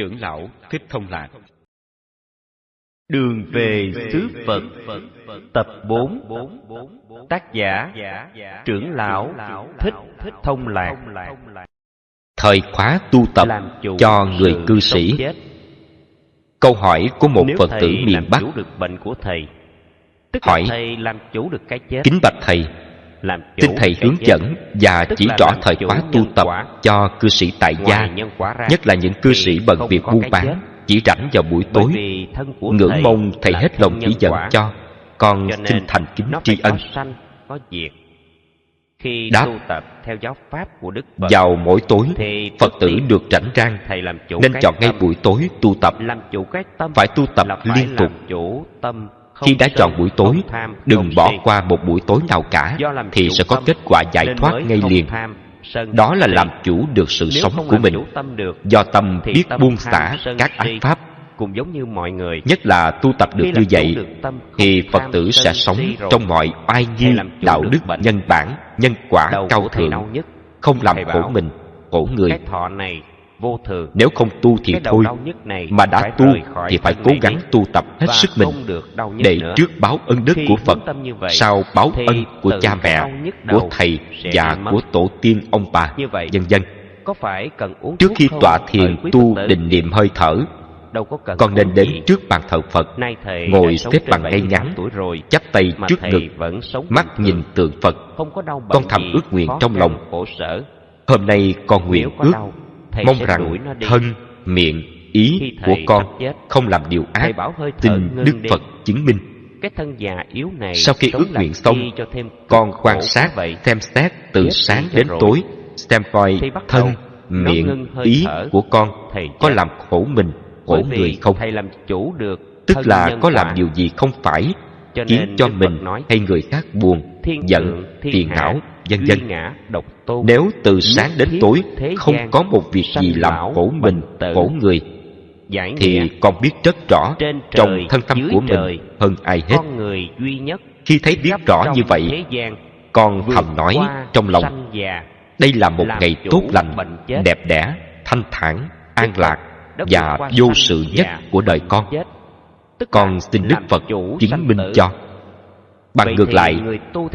Trưởng lão Thích Thông Lạc. Đường về xứ Phật Tập 4 Tác giả Trưởng lão Thích Thông Lạc. Thời khóa tu tập cho người cư sĩ. Câu hỏi của một Phật tử miền Bắc được bệnh của thầy hỏi thầy làm chủ được cái chết. Kính bạch thầy xin thầy hướng dẫn và chỉ rõ thời khóa tu tập cho cư sĩ tại gia nhất là những cư sĩ bận việc buôn bán chỉ rảnh vào buổi tối. ngưỡng mong thầy hết lòng chỉ dẫn cho con xin thành kính tri ân. có diệt. Khi Đáp. tu tập theo giáo pháp của Đức Phật vào mỗi tối phật tử được rảnh rang thầy làm chủ nên chọn ngay buổi tối tu tập. Làm chủ cái tâm phải tu tập liên tục khi đã chọn buổi tối đừng bỏ qua một buổi tối nào cả thì sẽ có kết quả giải thoát ngay liền. đó là làm chủ được sự sống của mình. do tâm biết buông xả các ác pháp. Cũng giống như mọi người. Nhất là tu tập được như vậy thì phật tử sẽ sống trong mọi oai nghi Hay làm chủ đạo đức nhân bản nhân quả cao thượng. nhất. Không làm khổ mình khổ người vô thường. Nếu không tu thì thôi mà đã tu thì phải cố gắng tu tập hết sức mình để trước báo ân đức của phật sau báo ân của cha mẹ của thầy và của tổ tiên ông bà Như vậy, vân vân. có phải cần uống trước khi tọa thiền tu định niệm hơi thở đâu có cần con nên đến trước bàn thờ phật ngồi xếp bằng ngay 78 ngắn chắp tay trước ngực vẫn sống mắt nhìn tượng phật. Không có đau bệnh con thầm ước nguyện trong lòng. hôm nay con nguyện ước mong rằng thân miệng ý của con không làm điều ác ngưng đức phật chứng minh. Cái thân già yếu này sau khi ước nguyện xong con quan sát vậy. xem xét từ sáng đến tối xem coi thân miệng ý của con có làm khổ mình khổ người không? thầy làm chủ được tức là có làm điều gì không phải Cho khiến cho mình hay người khác buồn thiên giận phiền não vân vân ngã độc tôn. nếu từ sáng đến tối không có một việc gì làm khổ mình khổ người thì con biết rất rõ trong thân tâm của mình hơn ai hết. con người duy nhất khi thấy biết rõ như vậy con thầm nói trong lòng đây là một ngày tốt lành đẹp đẽ thanh thản an lạc và vô sự nhất của đời con. tức con xin đức phật chứng minh cho bằng ngược lại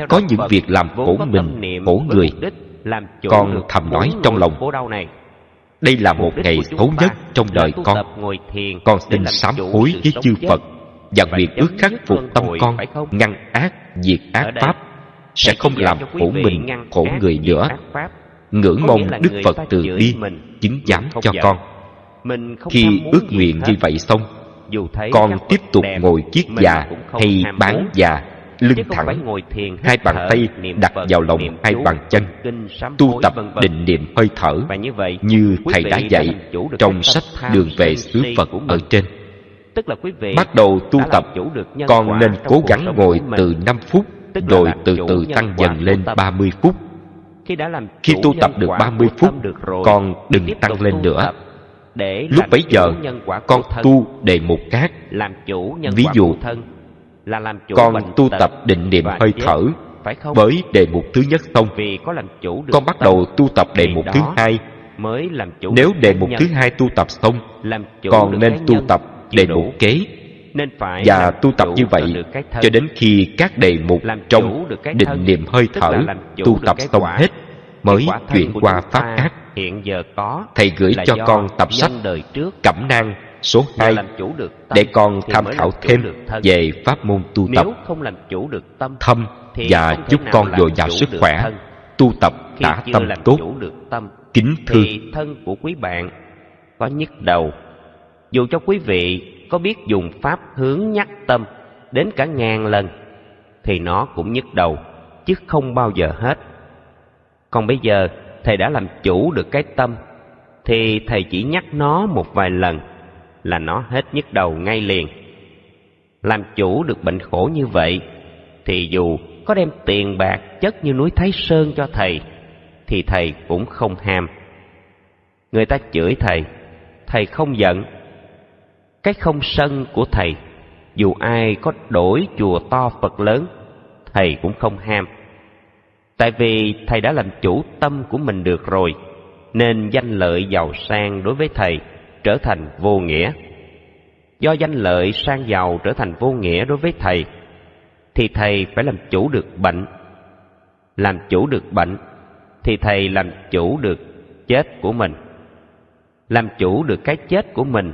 có những việc làm khổ mình khổ người. Con thầm nói trong lòng. đây là một ngày xấu nhất trong đời con. con xin sám hối với chư phật và nguyện ước khắc phục tâm con ngăn ác diệt ác pháp sẽ không làm khổ mình khổ người nữa. ngưỡng mong đức phật từ bi chứng giám cho con. Mình không khi ước nguyện như vậy xong con tiếp tục ngồi kiết già hay bán già lưng thẳng ngồi thiền hai bàn tay đặt vào lòng hai bàn chân tu tập định niệm hơi thở. Như thầy đã dạy trong sách đường về xứ phật ở trên. Tức là quý vị bắt đầu tu tập con nên cố gắng ngồi từ 5 phút rồi từ từ tăng dần lên tâm. 30 phút. Khi đã làm khi tu tập được quả 30 của phút con đừng tăng lên nữa. lúc bấy giờ con thân. tu đề mục khác. Làm chủ nhân Ví dụ, con bệnh tu tật tập định niệm hơi thở phải không? với đề mục thứ nhất xong vì có làm chủ được con bắt đầu tu tập đề mục thứ hai. mới làm chủ nếu đề mục thứ hai tu tập xong làm chủ con được nên tu tập đề mục kế. Nên phải và làm tu tập chủ như vậy cho đến khi các đề mục Làm trong chủ được cái định niệm hơi thở là làm chủ tu tập xong hết mới chuyển qua pháp ác hiện giờ có thầy gửi là cho con tập sách nhân đời trước. Cẩm nang số và 2 làm chủ được tâm để con tham khảo thêm về pháp môn tu tập. nếu không làm chủ được tâm thâm và giúp con dồi dào sức khỏe tu tập đã tâm tốt chủ được tâm kính thì thân của quý bạn có nhức đầu. Dù cho quý vị có biết dùng pháp hướng nhắc tâm đến cả ngàn lần thì nó cũng nhức đầu chứ không bao giờ hết. Còn bây giờ thầy đã làm chủ được cái tâm thì thầy chỉ nhắc nó một vài lần là nó hết nhức đầu ngay liền làm chủ được bệnh khổ như vậy thì dù có đem tiền bạc chất như núi Thái Sơn cho thầy thì thầy cũng không ham. Người ta chửi thầy, thầy không giận. Cái không sân của thầy, dù ai có đổi chùa to Phật lớn, thầy cũng không ham. Tại vì thầy đã làm chủ tâm của mình được rồi, nên danh lợi giàu sang đối với thầy trở thành vô nghĩa. Do danh lợi sang giàu trở thành vô nghĩa đối với thầy, thì thầy phải làm chủ được bệnh. Làm chủ được bệnh, thì thầy làm chủ được chết của mình. Làm chủ được cái chết của mình,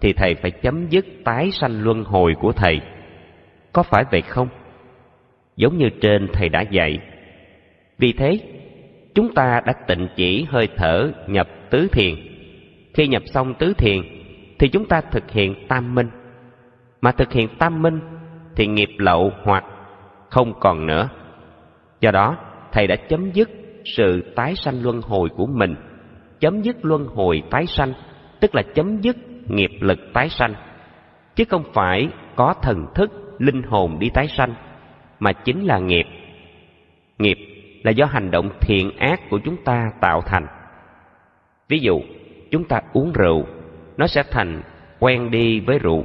thì thầy phải chấm dứt tái sanh luân hồi của thầy. Có phải vậy không? Giống như trên thầy đã dạy. Vì thế, chúng ta đã tịnh chỉ hơi thở nhập tứ thiền. Khi nhập xong tứ thiền, thì chúng ta thực hiện tam minh. Mà thực hiện tam minh thì nghiệp lậu hoặc không còn nữa. Do đó, thầy đã chấm dứt sự tái sanh luân hồi của mình. Chấm dứt luân hồi tái sanh, tức là chấm dứt nghiệp lực tái sanh. Chứ không phải có thần thức, linh hồn đi tái sanh, mà chính là nghiệp. Nghiệp là do hành động thiện ác của chúng ta tạo thành. Ví dụ, chúng ta uống rượu, nó sẽ thành quen đi với rượu.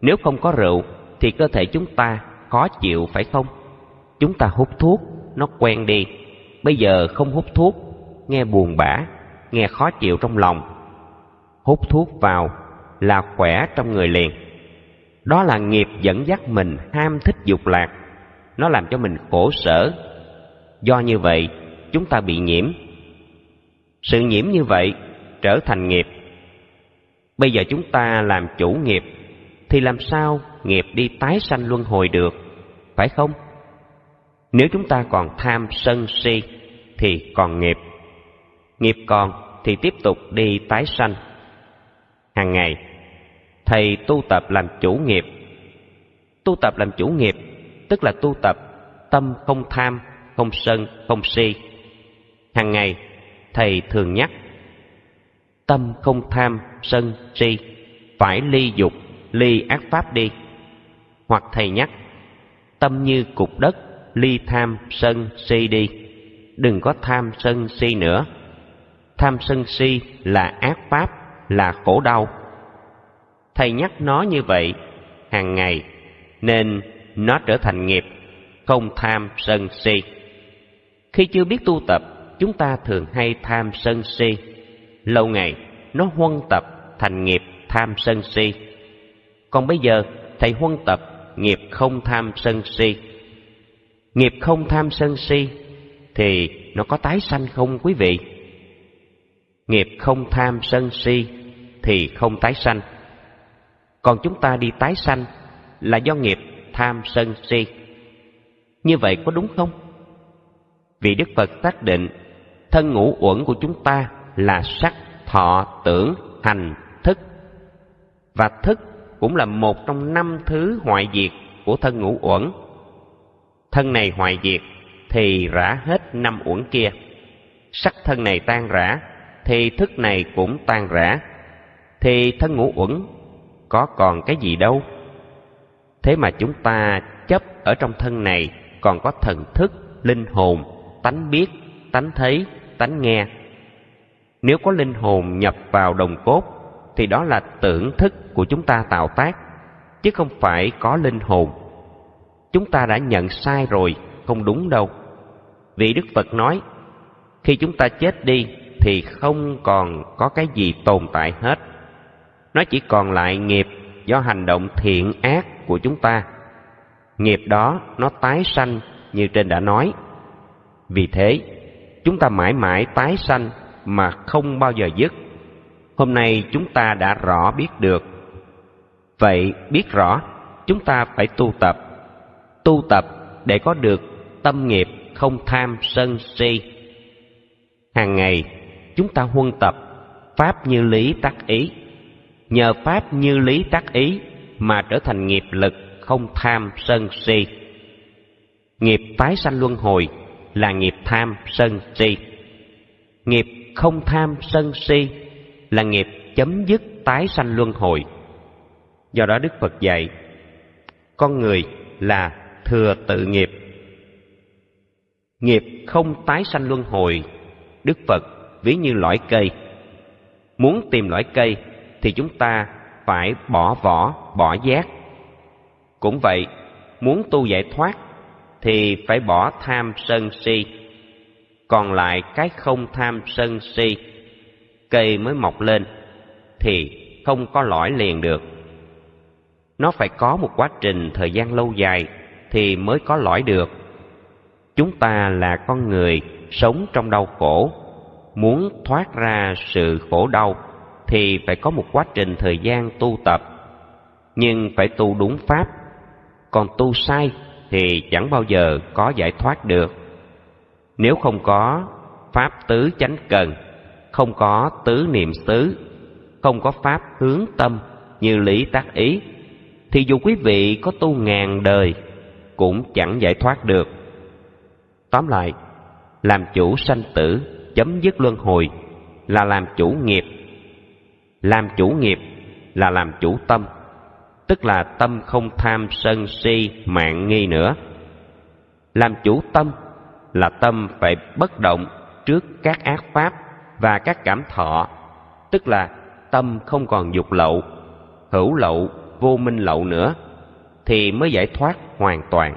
Nếu không có rượu, thì cơ thể chúng ta khó chịu phải không? Chúng ta hút thuốc, nó quen đi. Bây giờ không hút thuốc, nghe buồn bã, nghe khó chịu trong lòng. Hút thuốc vào là khỏe trong người liền. Đó là nghiệp dẫn dắt mình ham thích dục lạc. Nó làm cho mình khổ sở. Do như vậy, chúng ta bị nhiễm. Sự nhiễm như vậy trở thành nghiệp. Bây giờ chúng ta làm chủ nghiệp thì làm sao nghiệp đi tái sanh luân hồi được, phải không? Nếu chúng ta còn tham sân si thì còn nghiệp. Nghiệp còn thì tiếp tục đi tái sanh. Hàng ngày, thầy tu tập làm chủ nghiệp. Tu tập làm chủ nghiệp tức là tu tập tâm không tham, không sân, không si. Hàng ngày, thầy thường nhắc tâm không tham, sân, si, phải ly dục, ly ác pháp đi. Hoặc thầy nhắc tâm như cục đất ly tham sân si đi. Đừng có tham sân si nữa. Tham sân si là ác pháp là khổ đau. Thầy nhắc nó như vậy hàng ngày nên nó trở thành nghiệp không tham sân si. Khi chưa biết tu tập chúng ta thường hay tham sân si lâu ngày, nó huân tập thành nghiệp tham sân si còn bây giờ, thầy huân tập nghiệp không tham sân si. Nghiệp không tham sân si thì nó có tái sanh không, quý vị? Nghiệp không tham sân si thì không tái sanh. Còn chúng ta đi tái sanh là do nghiệp tham sân si. Như vậy có đúng không? Vì Đức Phật xác định thân ngũ uẩn của chúng ta là sắc, thọ, tưởng, hành, thức. Và thức cũng là một trong năm thứ hoại diệt của thân ngũ uẩn. Thân này hoại diệt thì rã hết năm uẩn kia. Sắc thân này tan rã thì thức này cũng tan rã. Thì thân ngũ uẩn có còn cái gì đâu. Thế mà chúng ta chấp ở trong thân này còn có thần thức, linh hồn, tánh biết, tánh thấy, tánh nghe. Nếu có linh hồn nhập vào đồng cốt thì đó là tưởng thức của chúng ta tạo tác, chứ không phải có linh hồn. Chúng ta đã nhận sai rồi, không đúng đâu. Vì Đức Phật nói, khi chúng ta chết đi thì không còn có cái gì tồn tại hết. Nó chỉ còn lại nghiệp do hành động thiện ác của chúng ta. Nghiệp đó nó tái sanh như trên đã nói. Vì thế, chúng ta mãi mãi tái sanh mà không bao giờ dứt. Hôm nay chúng ta đã rõ biết được. Vậy biết rõ, chúng ta phải tu tập. Tu tập để có được tâm nghiệp không tham sân si. Hàng ngày, chúng ta huân tập pháp như lý tác ý. Nhờ pháp như lý tác ý mà trở thành nghiệp lực không tham sân si. Nghiệp tái sanh luân hồi là nghiệp tham sân si. Nghiệp không tham sân si là nghiệp chấm dứt tái sanh luân hồi. Do đó Đức Phật dạy, con người là thừa tự nghiệp. Nghiệp không tái sanh luân hồi, Đức Phật ví như lõi cây. Muốn tìm lõi cây thì chúng ta phải bỏ vỏ, bỏ giác. Cũng vậy, muốn tu giải thoát thì phải bỏ tham sân si. Còn lại cái không tham sân si cây mới mọc lên thì không có lõi liền được. Nó phải có một quá trình thời gian lâu dài thì mới có lõi được. Chúng ta là con người sống trong đau khổ, muốn thoát ra sự khổ đau thì phải có một quá trình thời gian tu tập. Nhưng phải tu đúng pháp, còn tu sai thì chẳng bao giờ có giải thoát được. Nếu không có pháp tứ chánh cần, không có tứ niệm xứ, không có pháp hướng tâm như lý tác ý, thì dù quý vị có tu ngàn đời cũng chẳng giải thoát được. Tóm lại, làm chủ sanh tử, chấm dứt luân hồi là làm chủ nghiệp. Làm chủ nghiệp là làm chủ tâm, tức là tâm không tham sân si mạng nghi nữa. Làm chủ tâm là tâm phải bất động trước các ác pháp và các cảm thọ, tức là tâm không còn dục lậu, hữu lậu, vô minh lậu nữa, thì mới giải thoát hoàn toàn.